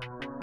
you